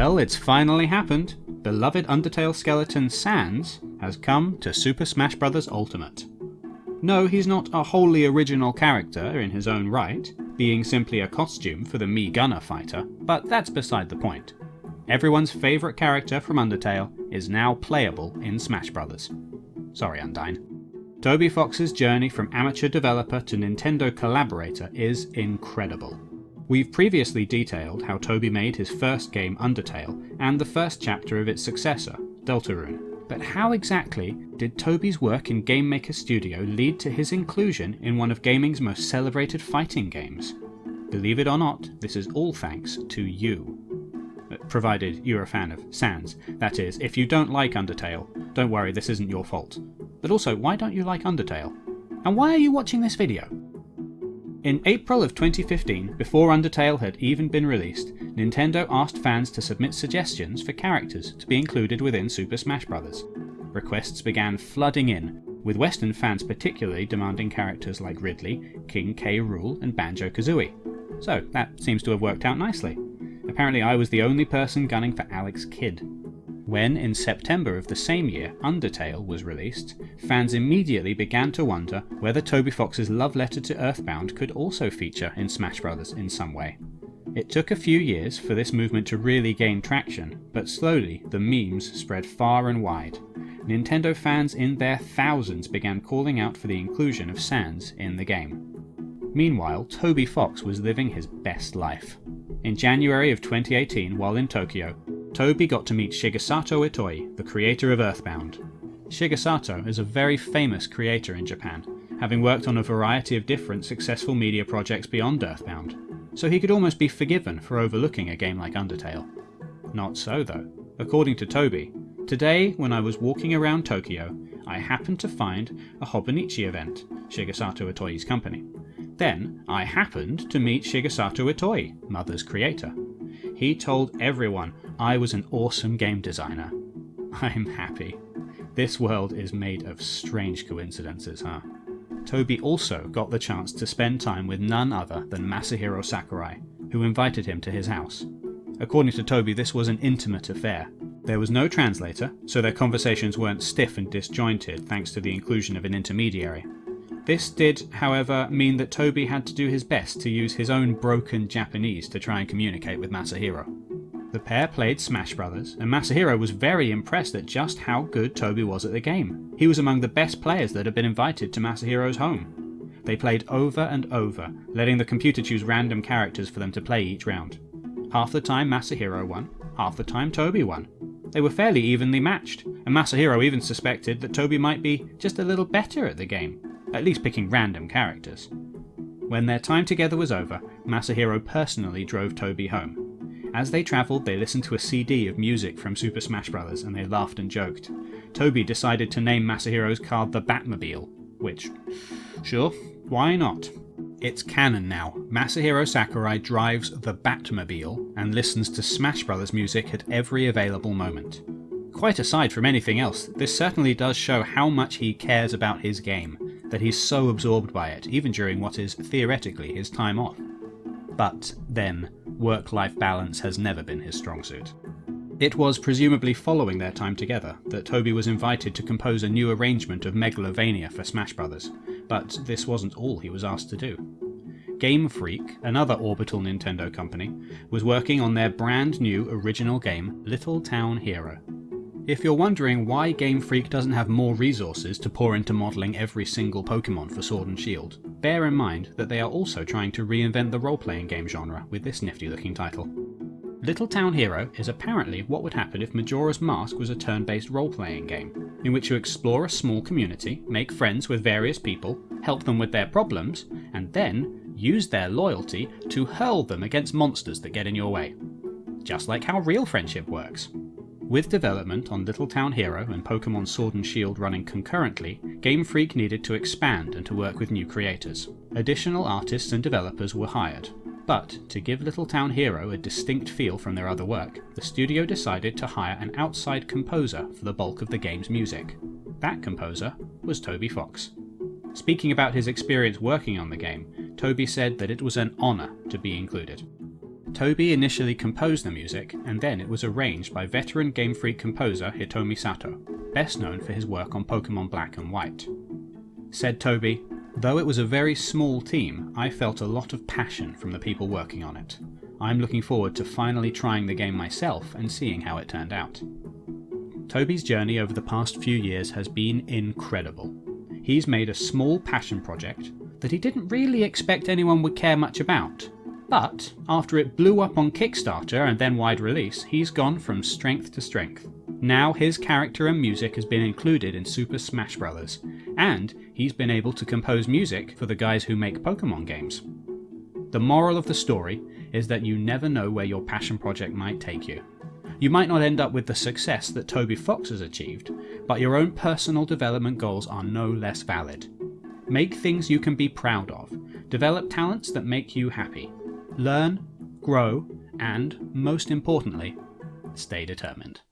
Well, it's finally happened. Beloved Undertale skeleton Sans has come to Super Smash Bros. Ultimate. No, he's not a wholly original character in his own right, being simply a costume for the Mii Gunner fighter, but that's beside the point. Everyone's favourite character from Undertale is now playable in Smash Bros. Sorry, Undyne. Toby Fox's journey from amateur developer to Nintendo collaborator is incredible. We've previously detailed how Toby made his first game Undertale and the first chapter of its successor, Deltarune. But how exactly did Toby's work in Game Maker Studio lead to his inclusion in one of gaming's most celebrated fighting games? Believe it or not, this is all thanks to you. Uh, provided you're a fan of Sans. That is, if you don't like Undertale, don't worry, this isn't your fault. But also, why don't you like Undertale? And why are you watching this video? In April of 2015, before Undertale had even been released, Nintendo asked fans to submit suggestions for characters to be included within Super Smash Bros. Requests began flooding in, with Western fans particularly demanding characters like Ridley, King K. Rool, and Banjo Kazooie. So that seems to have worked out nicely. Apparently I was the only person gunning for Alex Kidd. When, in September of the same year, Undertale was released, fans immediately began to wonder whether Toby Fox's love letter to Earthbound could also feature in Smash Bros. in some way. It took a few years for this movement to really gain traction, but slowly the memes spread far and wide. Nintendo fans in their thousands began calling out for the inclusion of Sans in the game. Meanwhile, Toby Fox was living his best life. In January of 2018, while in Tokyo, Toby got to meet Shigesato Itoi, the creator of Earthbound. Shigesato is a very famous creator in Japan, having worked on a variety of different successful media projects beyond Earthbound, so he could almost be forgiven for overlooking a game like Undertale. Not so though. According to Toby, today when I was walking around Tokyo, I happened to find a Hobonichi event, Shigesato Itoi's company. Then I happened to meet Shigesato Itoi, Mother's creator. He told everyone I was an awesome game designer. I'm happy. This world is made of strange coincidences, huh? Toby also got the chance to spend time with none other than Masahiro Sakurai, who invited him to his house. According to Toby, this was an intimate affair. There was no translator, so their conversations weren't stiff and disjointed thanks to the inclusion of an intermediary. This did, however, mean that Toby had to do his best to use his own broken Japanese to try and communicate with Masahiro. The pair played Smash Brothers, and Masahiro was very impressed at just how good Toby was at the game. He was among the best players that had been invited to Masahiro's home. They played over and over, letting the computer choose random characters for them to play each round. Half the time Masahiro won, half the time Toby won. They were fairly evenly matched, and Masahiro even suspected that Toby might be just a little better at the game at least picking random characters. When their time together was over, Masahiro personally drove Toby home. As they travelled, they listened to a CD of music from Super Smash Bros. and they laughed and joked. Toby decided to name Masahiro's card the Batmobile, which, sure, why not? It's canon now. Masahiro Sakurai drives the Batmobile and listens to Smash Bros. music at every available moment. Quite aside from anything else, this certainly does show how much he cares about his game, that he's so absorbed by it, even during what is theoretically his time off. But then, work life balance has never been his strong suit. It was presumably following their time together that Toby was invited to compose a new arrangement of Megalovania for Smash Bros., but this wasn't all he was asked to do. Game Freak, another orbital Nintendo company, was working on their brand new original game, Little Town Hero. If you're wondering why Game Freak doesn't have more resources to pour into modelling every single Pokemon for Sword and Shield, bear in mind that they are also trying to reinvent the role-playing game genre with this nifty looking title. Little Town Hero is apparently what would happen if Majora's Mask was a turn-based role-playing game, in which you explore a small community, make friends with various people, help them with their problems, and then use their loyalty to hurl them against monsters that get in your way. Just like how real friendship works. With development on Little Town Hero and Pokemon Sword and Shield running concurrently, Game Freak needed to expand and to work with new creators. Additional artists and developers were hired, but to give Little Town Hero a distinct feel from their other work, the studio decided to hire an outside composer for the bulk of the game's music. That composer was Toby Fox. Speaking about his experience working on the game, Toby said that it was an honour to be included. Toby initially composed the music, and then it was arranged by veteran Game Freak composer Hitomi Sato, best known for his work on Pokemon Black and White. Said Toby, Though it was a very small team, I felt a lot of passion from the people working on it. I'm looking forward to finally trying the game myself and seeing how it turned out. Toby's journey over the past few years has been incredible. He's made a small passion project that he didn't really expect anyone would care much about. But after it blew up on Kickstarter and then wide release, he's gone from strength to strength. Now his character and music has been included in Super Smash Bros. And he's been able to compose music for the guys who make Pokemon games. The moral of the story is that you never know where your passion project might take you. You might not end up with the success that Toby Fox has achieved, but your own personal development goals are no less valid. Make things you can be proud of, develop talents that make you happy, learn, grow, and, most importantly, stay determined.